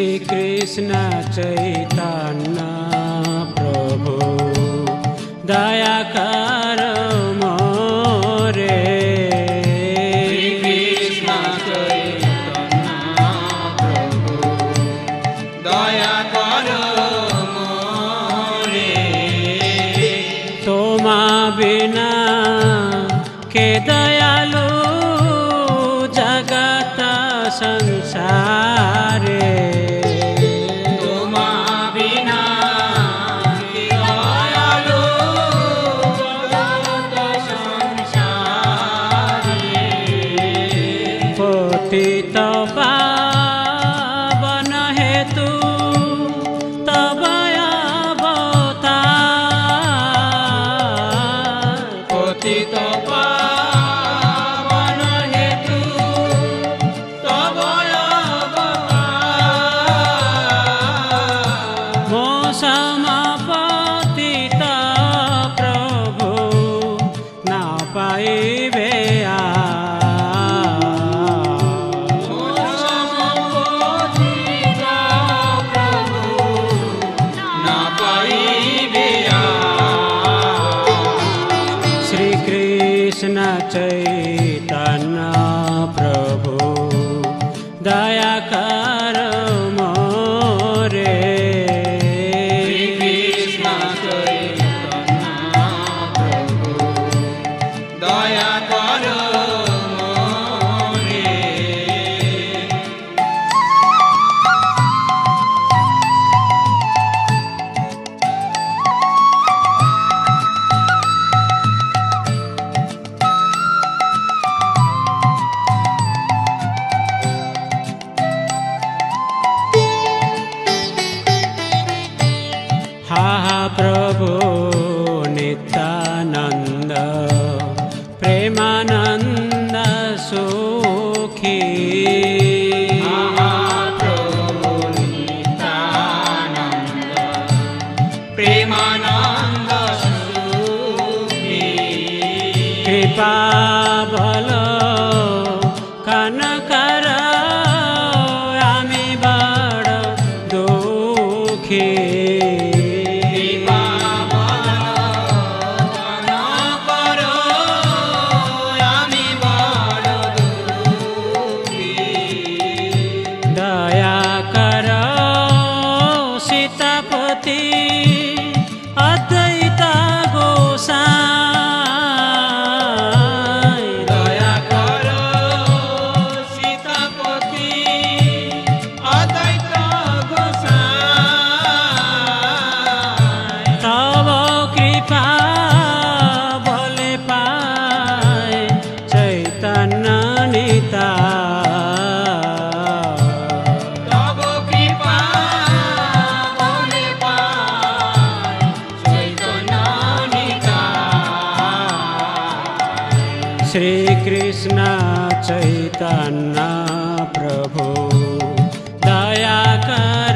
श्रीकृष्ण चैतन्य प्रभु दया amores. श्रीकृष्ण चैतन्य प्रभु दयाकर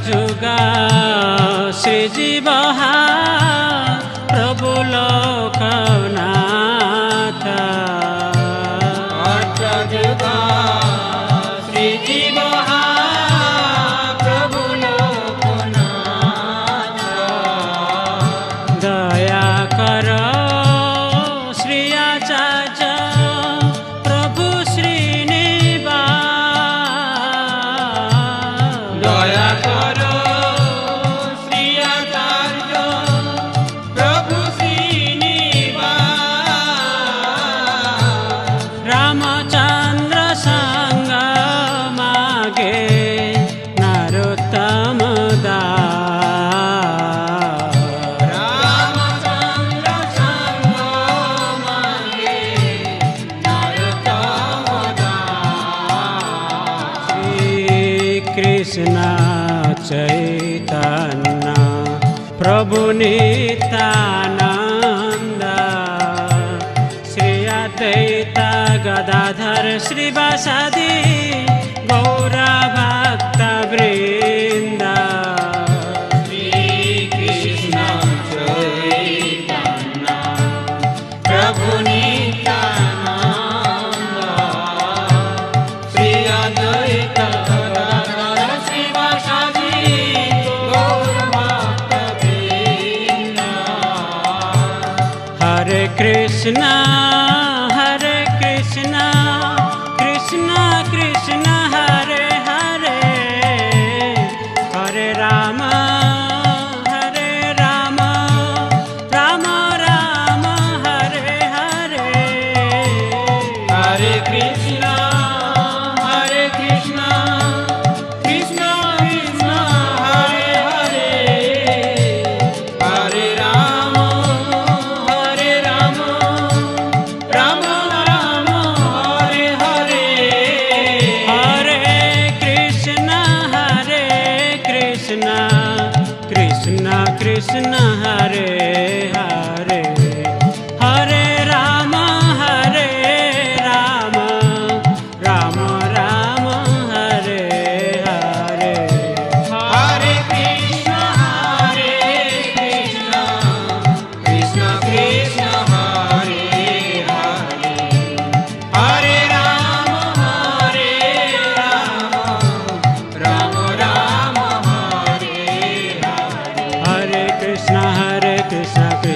ଯୁଗ ଶ୍ରୀଜୀବ ପ୍ରଭୁ ଲୋକ ନା चैतन्ना प्रभु नीता नेया गदाधर श्रीवासादि गौरभक्तवृ Krishna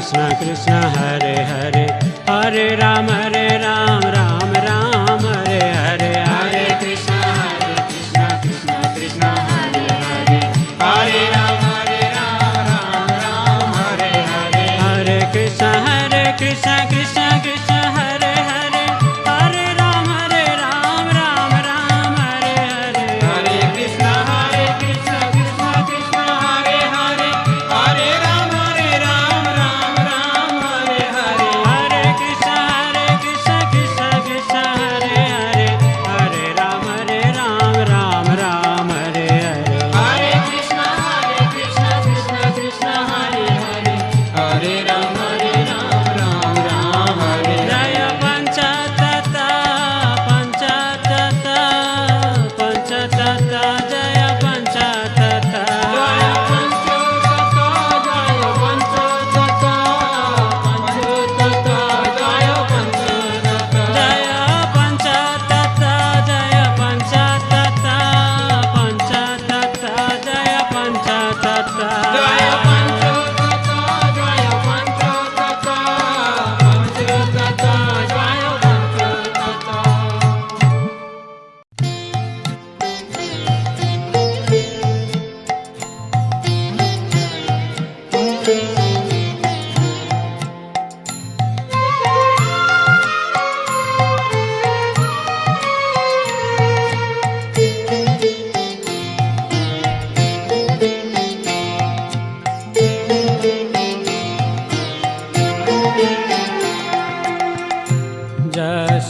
कृष्ण कृष्ण हरे हरे हरे राम हरे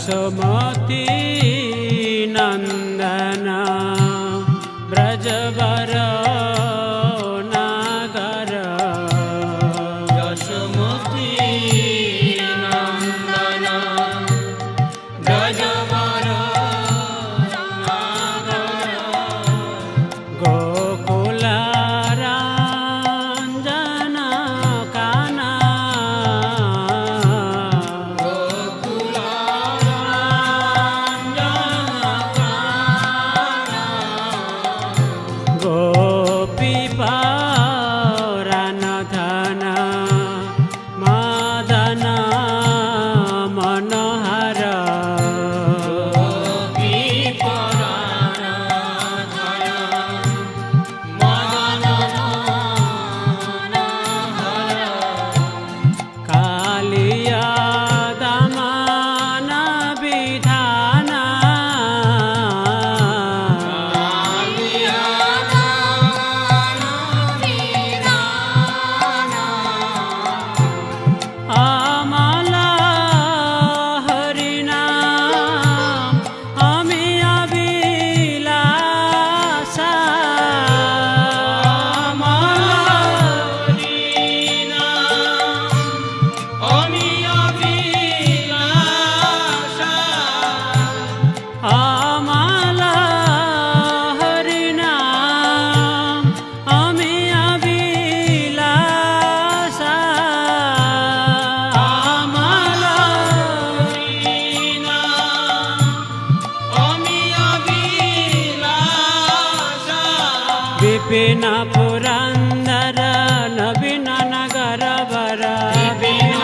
सुमती नन्दना ब्रजवर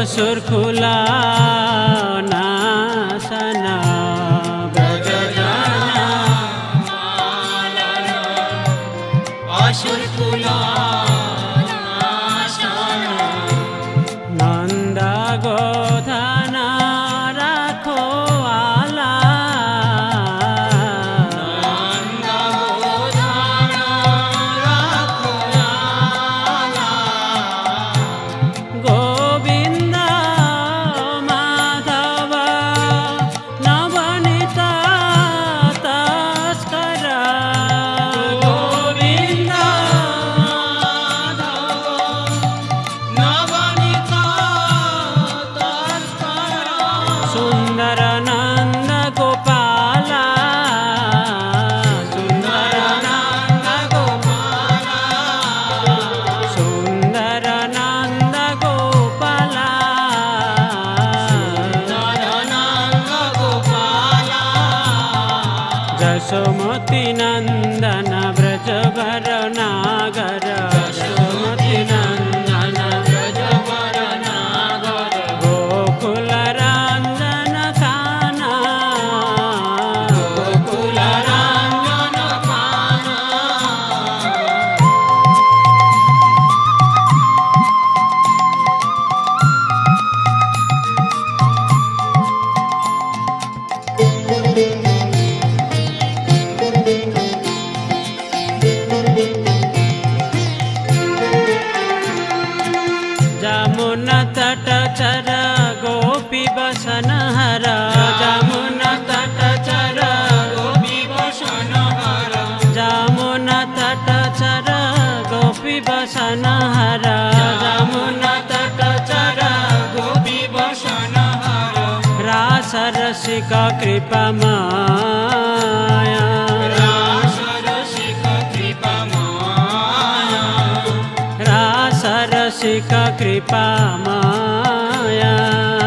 হাসর খোলা रसिका कृपमाया रास रा कृपमाया कृप मया। रा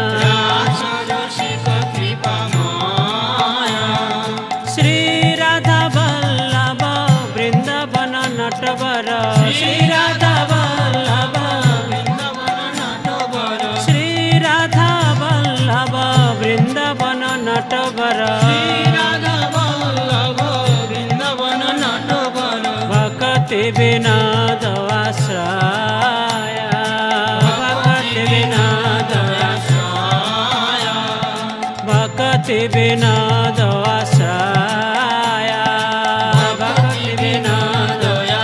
दोसया भीनो दया स् भकि विनोदशया भीनो दया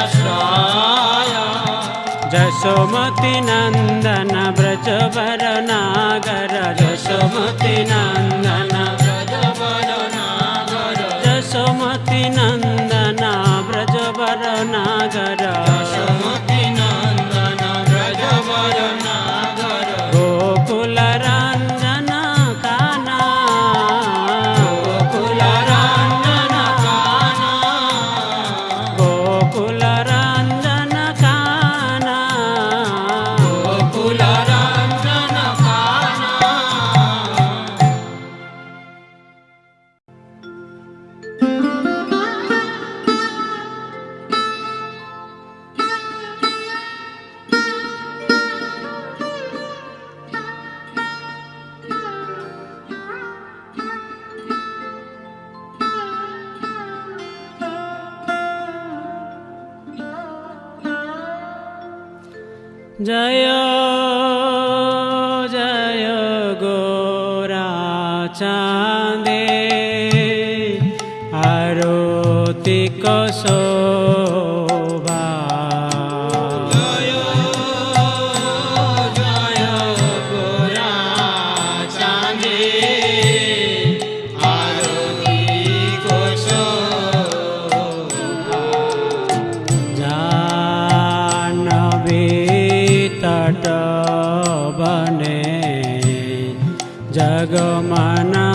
स्शोमती नन्दन व्रजवरनागर यशो मती नन्दन व्रजवरनागर यशो मती नन्दन तट बने जगमनालो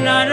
na na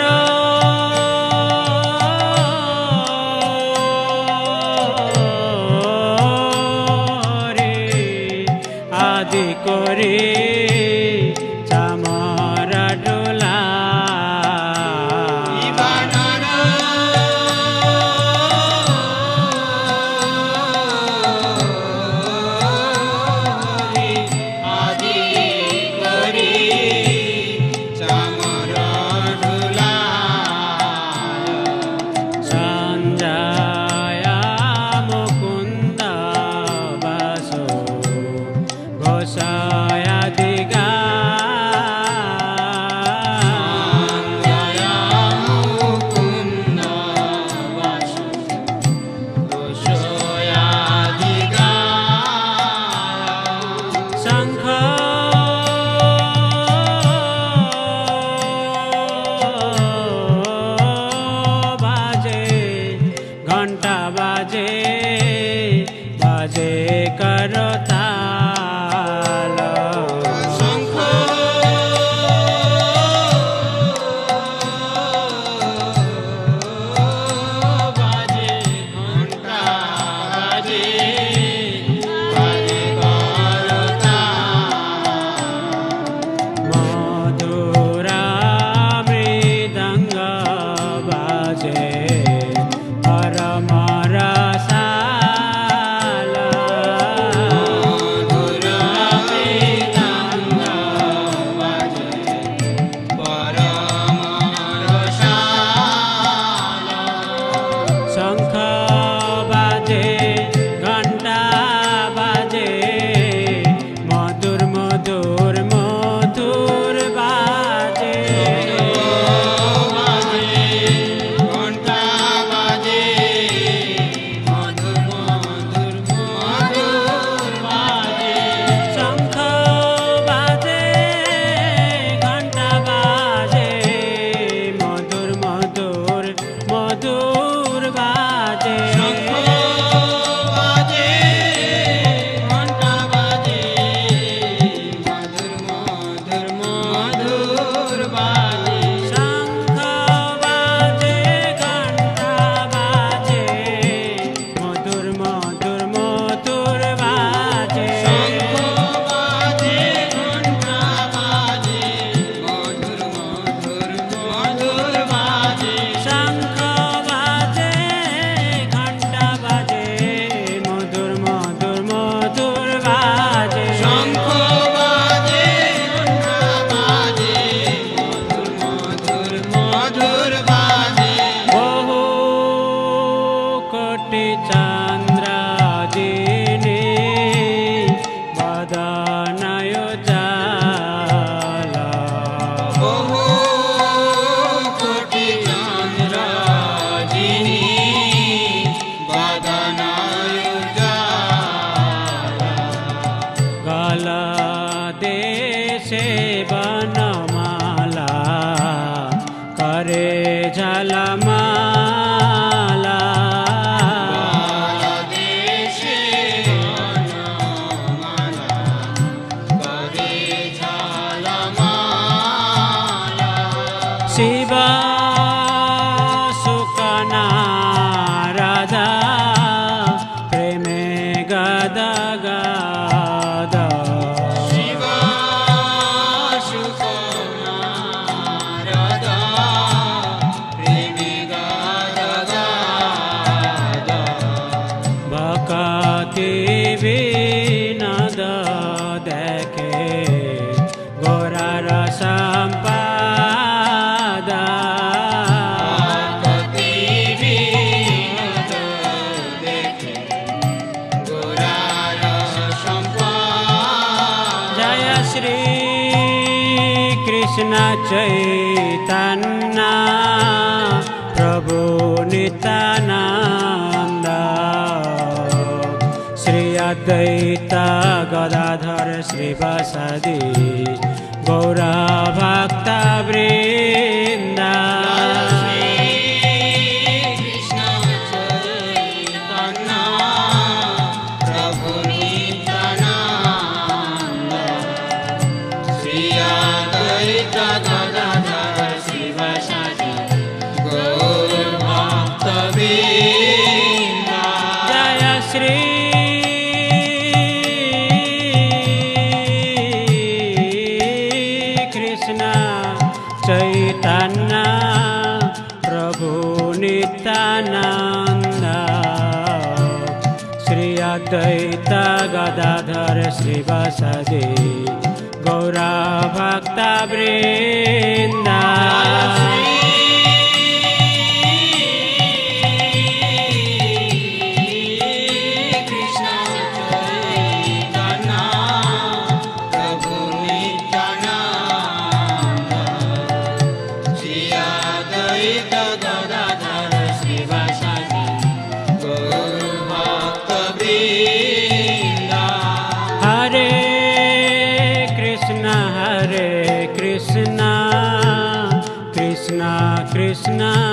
Bye. चैतन्ना प्रभु नितानन्द श्री अद्वैत गदाधर श्रीवसदि गौरभक्तवृ गदाधर शिवसे गौरा भक्ता tonight.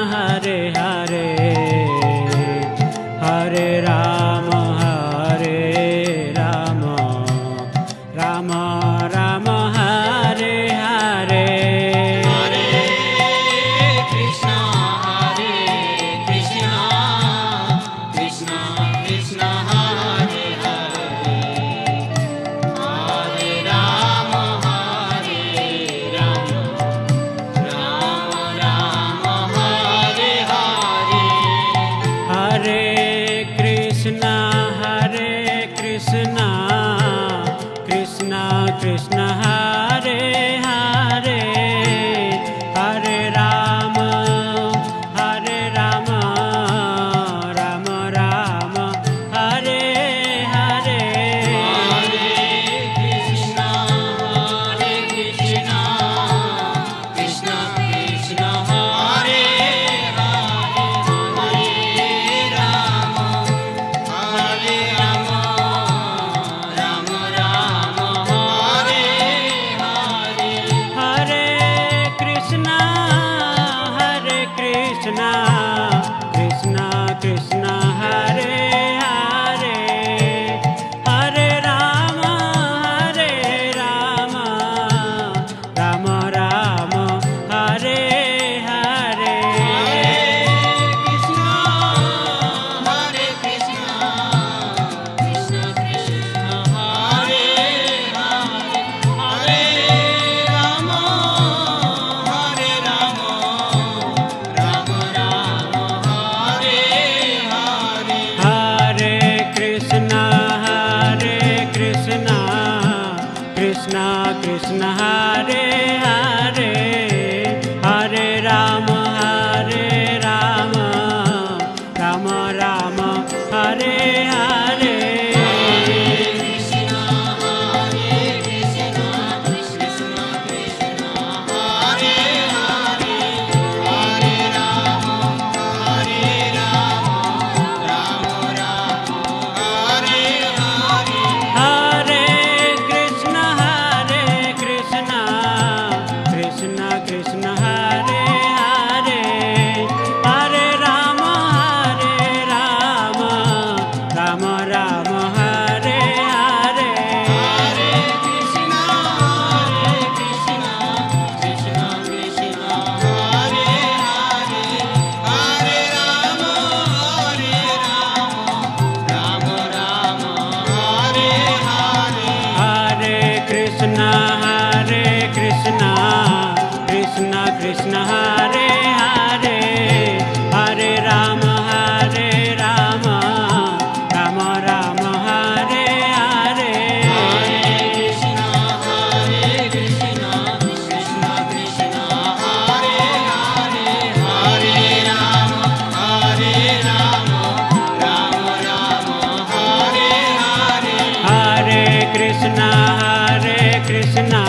Krishna Hare Krishna.